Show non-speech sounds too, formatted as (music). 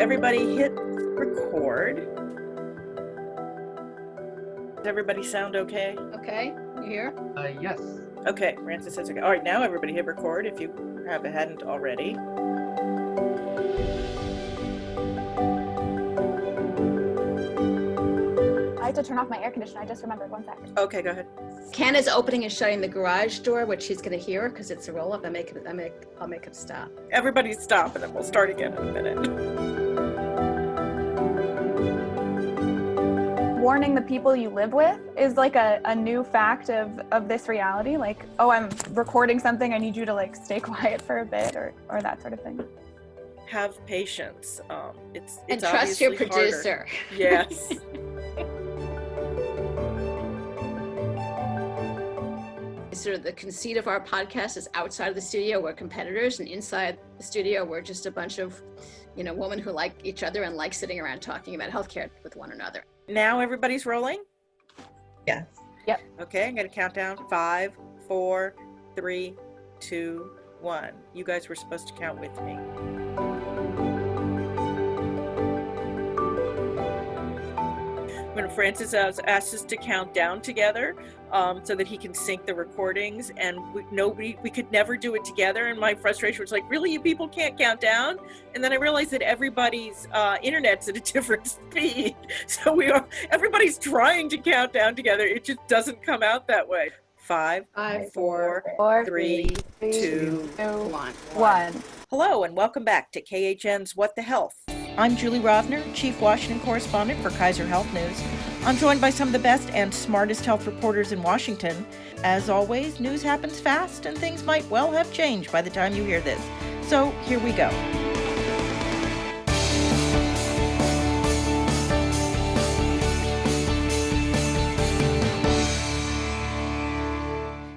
everybody hit record. Does everybody sound okay? Okay, you here? Uh, yes. Okay, Francis says okay. All right, now everybody hit record if you have hadn't already. I have to turn off my air conditioner. I just remembered. One second. Okay, go ahead. Ken is opening and shutting the garage door, which he's going to hear because it's a roll up. I make it. I make. I'll make him stop. Everybody stop and then we'll start again in a minute. Warning the people you live with is like a, a new fact of, of this reality. Like, oh, I'm recording something. I need you to like stay (laughs) quiet for a bit or, or that sort of thing. Have patience. Um, it's, And trust your obviously harder. producer. Yes. (laughs) Sort of the conceit of our podcast is outside of the studio we're competitors, and inside the studio we're just a bunch of, you know, women who like each other and like sitting around talking about healthcare with one another. now everybody's rolling? Yes. Yep. Okay, I'm gonna count down five, four, three, two, one. You guys were supposed to count with me. When Francis asked us to count down together, um, so that he can sync the recordings, and we, nobody, we could never do it together. And my frustration was like, really, you people can't count down? And then I realized that everybody's uh, internet's at a (laughs) different speed, so we are everybody's trying to count down together. It just doesn't come out that way. Five, Five, four, Four, three, three, two, two, one. one. Hello and welcome back to KHN's What the Health. I'm Julie Rovner, Chief Washington Correspondent for Kaiser Health News. I'm joined by some of the best and smartest health reporters in Washington. As always, news happens fast and things might well have changed by the time you hear this. So here we go.